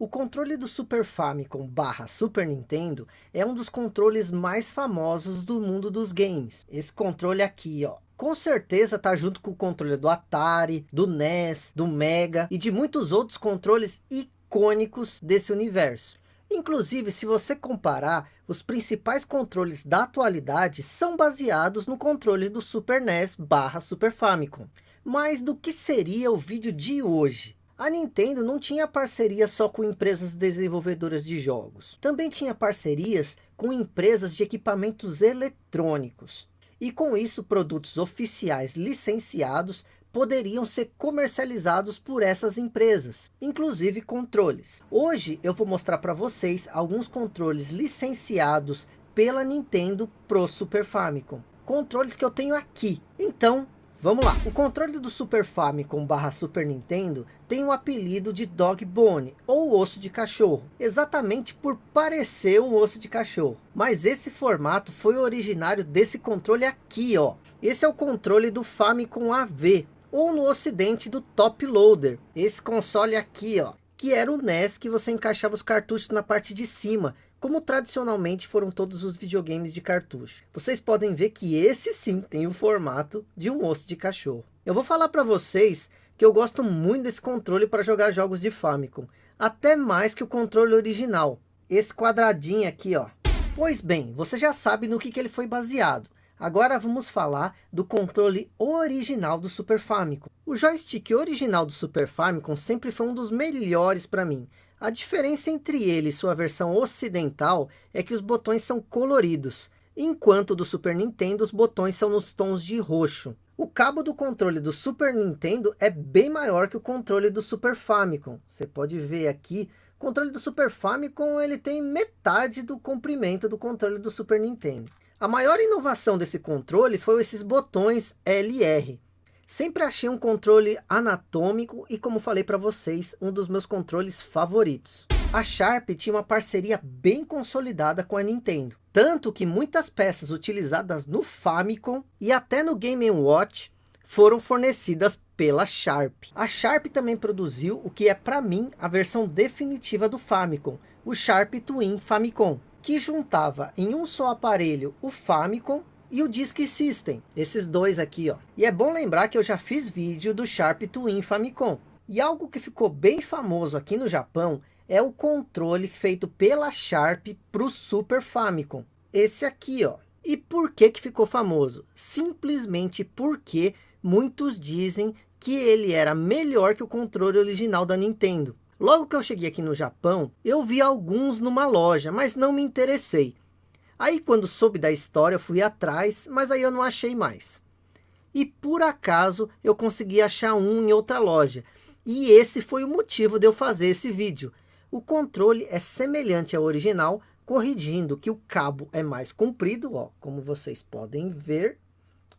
O controle do Super Famicom barra Super Nintendo é um dos controles mais famosos do mundo dos games. Esse controle aqui, ó. Com certeza está junto com o controle do Atari, do NES, do Mega e de muitos outros controles icônicos desse universo. Inclusive, se você comparar, os principais controles da atualidade são baseados no controle do Super NES barra Super Famicom. Mas do que seria o vídeo de hoje? A Nintendo não tinha parceria só com empresas desenvolvedoras de jogos. Também tinha parcerias com empresas de equipamentos eletrônicos. E com isso, produtos oficiais licenciados poderiam ser comercializados por essas empresas, inclusive controles. Hoje eu vou mostrar para vocês alguns controles licenciados pela Nintendo pro Super Famicom. Controles que eu tenho aqui. Então, Vamos lá, o controle do Super Famicom barra Super Nintendo tem o apelido de Dog Bone, ou osso de cachorro, exatamente por parecer um osso de cachorro. Mas esse formato foi originário desse controle aqui, ó. Esse é o controle do Famicom AV, ou no ocidente do Top Loader. Esse console aqui, ó, que era o NES que você encaixava os cartuchos na parte de cima como tradicionalmente foram todos os videogames de cartucho. Vocês podem ver que esse sim tem o formato de um osso de cachorro. Eu vou falar para vocês que eu gosto muito desse controle para jogar jogos de Famicom, até mais que o controle original. Esse quadradinho aqui, ó. Pois bem, você já sabe no que, que ele foi baseado. Agora vamos falar do controle original do Super Famicom. O joystick original do Super Famicom sempre foi um dos melhores para mim. A diferença entre ele e sua versão ocidental é que os botões são coloridos, enquanto do Super Nintendo os botões são nos tons de roxo. O cabo do controle do Super Nintendo é bem maior que o controle do Super Famicom. Você pode ver aqui, o controle do Super Famicom ele tem metade do comprimento do controle do Super Nintendo. A maior inovação desse controle foi esses botões LR. Sempre achei um controle anatômico e como falei para vocês, um dos meus controles favoritos. A Sharp tinha uma parceria bem consolidada com a Nintendo. Tanto que muitas peças utilizadas no Famicom e até no Game Watch foram fornecidas pela Sharp. A Sharp também produziu o que é para mim a versão definitiva do Famicom, o Sharp Twin Famicom, que juntava em um só aparelho o Famicom e o Disk System, esses dois aqui, ó. E é bom lembrar que eu já fiz vídeo do Sharp Twin Famicom. E algo que ficou bem famoso aqui no Japão é o controle feito pela Sharp para o Super Famicom. Esse aqui, ó. E por que que ficou famoso? Simplesmente porque muitos dizem que ele era melhor que o controle original da Nintendo. Logo que eu cheguei aqui no Japão, eu vi alguns numa loja, mas não me interessei. Aí quando soube da história, fui atrás, mas aí eu não achei mais. E por acaso eu consegui achar um em outra loja. E esse foi o motivo de eu fazer esse vídeo. O controle é semelhante ao original, corrigindo que o cabo é mais comprido, ó, como vocês podem ver.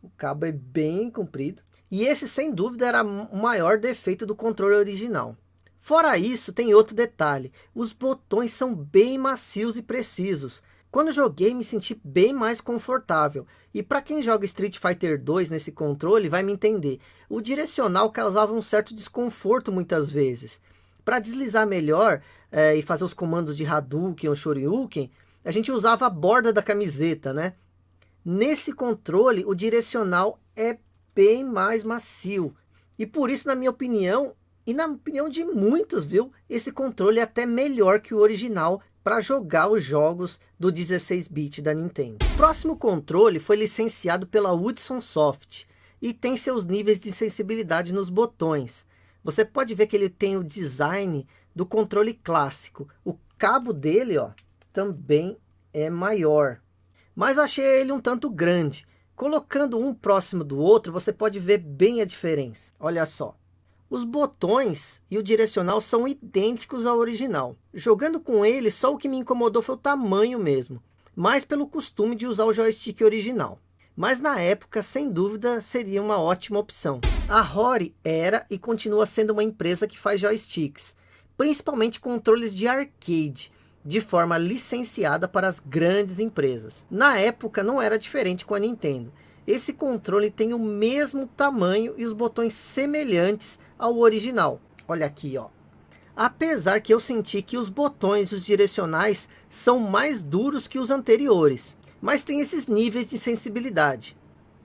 O cabo é bem comprido. E esse sem dúvida era o maior defeito do controle original. Fora isso, tem outro detalhe. Os botões são bem macios e precisos. Quando joguei, me senti bem mais confortável. E para quem joga Street Fighter 2 nesse controle, vai me entender. O direcional causava um certo desconforto muitas vezes. Para deslizar melhor é, e fazer os comandos de Hadouken ou Shoryuken, a gente usava a borda da camiseta, né? Nesse controle, o direcional é bem mais macio. E por isso, na minha opinião, e na opinião de muitos, viu? Esse controle é até melhor que o original para jogar os jogos do 16-bit da Nintendo. O próximo controle foi licenciado pela Hudson Soft e tem seus níveis de sensibilidade nos botões. Você pode ver que ele tem o design do controle clássico. O cabo dele ó, também é maior. Mas achei ele um tanto grande. Colocando um próximo do outro, você pode ver bem a diferença. Olha só. Os botões e o direcional são idênticos ao original. Jogando com ele, só o que me incomodou foi o tamanho mesmo. Mais pelo costume de usar o joystick original. Mas na época, sem dúvida, seria uma ótima opção. A Rory era e continua sendo uma empresa que faz joysticks. Principalmente controles de arcade de forma licenciada para as grandes empresas. Na época não era diferente com a Nintendo. Esse controle tem o mesmo tamanho e os botões semelhantes ao original. Olha aqui, ó. Apesar que eu senti que os botões os direcionais são mais duros que os anteriores. Mas tem esses níveis de sensibilidade.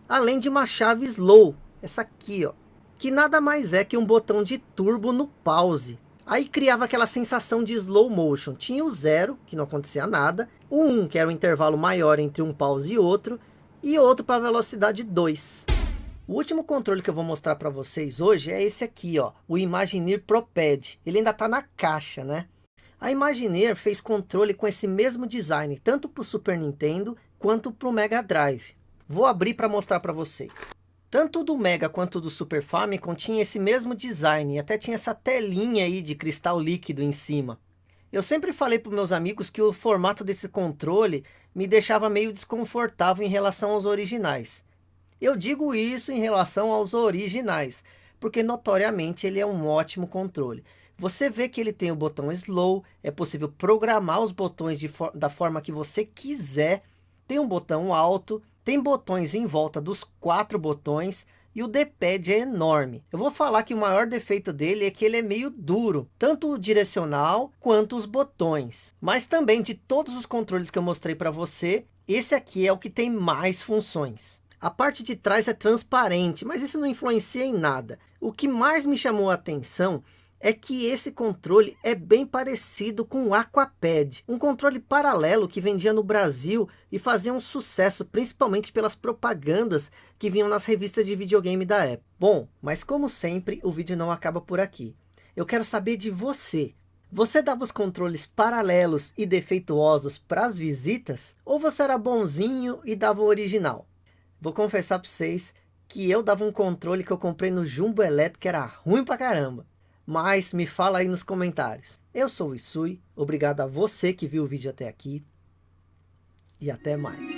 Além de uma chave slow, essa aqui ó. Que nada mais é que um botão de turbo no pause. Aí criava aquela sensação de slow motion. Tinha o zero, que não acontecia nada. O 1, um, que era o intervalo maior entre um pause e outro. E outro para velocidade 2. O último controle que eu vou mostrar para vocês hoje é esse aqui, ó, o Imagineer ProPad. Ele ainda está na caixa, né? A Imagineer fez controle com esse mesmo design, tanto para o Super Nintendo quanto para o Mega Drive. Vou abrir para mostrar para vocês. Tanto do Mega quanto do Super Famicom tinha esse mesmo design, até tinha essa telinha aí de cristal líquido em cima. Eu sempre falei para meus amigos que o formato desse controle me deixava meio desconfortável em relação aos originais. Eu digo isso em relação aos originais, porque notoriamente ele é um ótimo controle. Você vê que ele tem o botão slow, é possível programar os botões for da forma que você quiser. Tem um botão alto, tem botões em volta dos quatro botões e o D-pad é enorme. Eu vou falar que o maior defeito dele é que ele é meio duro, tanto o direcional quanto os botões. Mas também de todos os controles que eu mostrei para você, esse aqui é o que tem mais funções. A parte de trás é transparente, mas isso não influencia em nada. O que mais me chamou a atenção é que esse controle é bem parecido com o Aquapad, um controle paralelo que vendia no Brasil e fazia um sucesso, principalmente pelas propagandas que vinham nas revistas de videogame da época. Bom, mas como sempre, o vídeo não acaba por aqui. Eu quero saber de você. Você dava os controles paralelos e defeituosos para as visitas? Ou você era bonzinho e dava o original? Vou confessar para vocês que eu dava um controle que eu comprei no Jumbo Elétrico que era ruim pra caramba. Mas me fala aí nos comentários. Eu sou o Isui, obrigado a você que viu o vídeo até aqui. E até mais.